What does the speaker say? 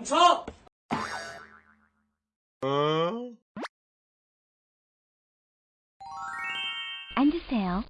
멈춰! 어? 앉으세요.